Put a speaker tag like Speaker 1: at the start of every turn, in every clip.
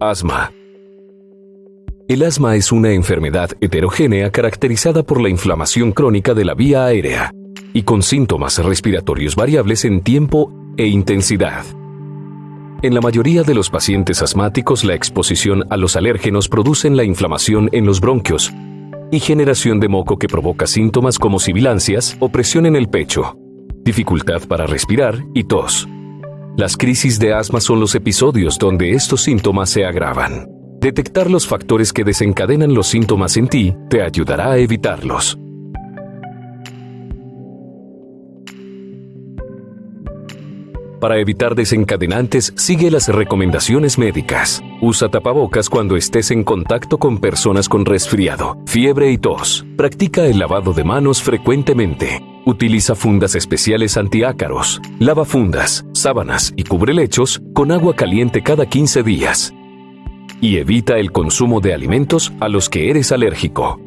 Speaker 1: Asma. El asma es una enfermedad heterogénea caracterizada por la inflamación crónica de la vía aérea y con síntomas respiratorios variables en tiempo e intensidad. En la mayoría de los pacientes asmáticos, la exposición a los alérgenos producen la inflamación en los bronquios y generación de moco que provoca síntomas como sibilancias o presión en el pecho, dificultad para respirar y tos. Las crisis de asma son los episodios donde estos síntomas se agravan. Detectar los factores que desencadenan los síntomas en ti te ayudará a evitarlos. Para evitar desencadenantes, sigue las recomendaciones médicas. Usa tapabocas cuando estés en contacto con personas con resfriado, fiebre y tos. Practica el lavado de manos frecuentemente. Utiliza fundas especiales antiácaros. Lava fundas, sábanas y cubrelechos con agua caliente cada 15 días. Y evita el consumo de alimentos a los que eres alérgico.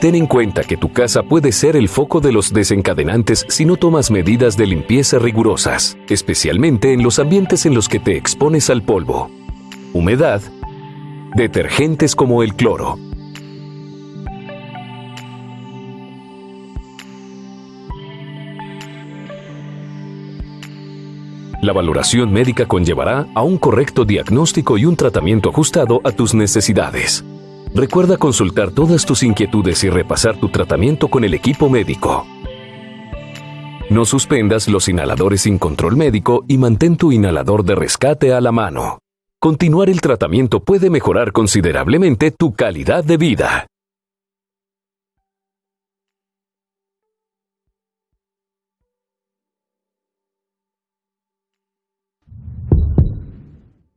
Speaker 1: Ten en cuenta que tu casa puede ser el foco de los desencadenantes si no tomas medidas de limpieza rigurosas, especialmente en los ambientes en los que te expones al polvo, humedad, detergentes como el cloro. La valoración médica conllevará a un correcto diagnóstico y un tratamiento ajustado a tus necesidades. Recuerda consultar todas tus inquietudes y repasar tu tratamiento con el equipo médico. No suspendas los inhaladores sin control médico y mantén tu inhalador de rescate a la mano. Continuar el tratamiento puede mejorar considerablemente tu calidad de vida.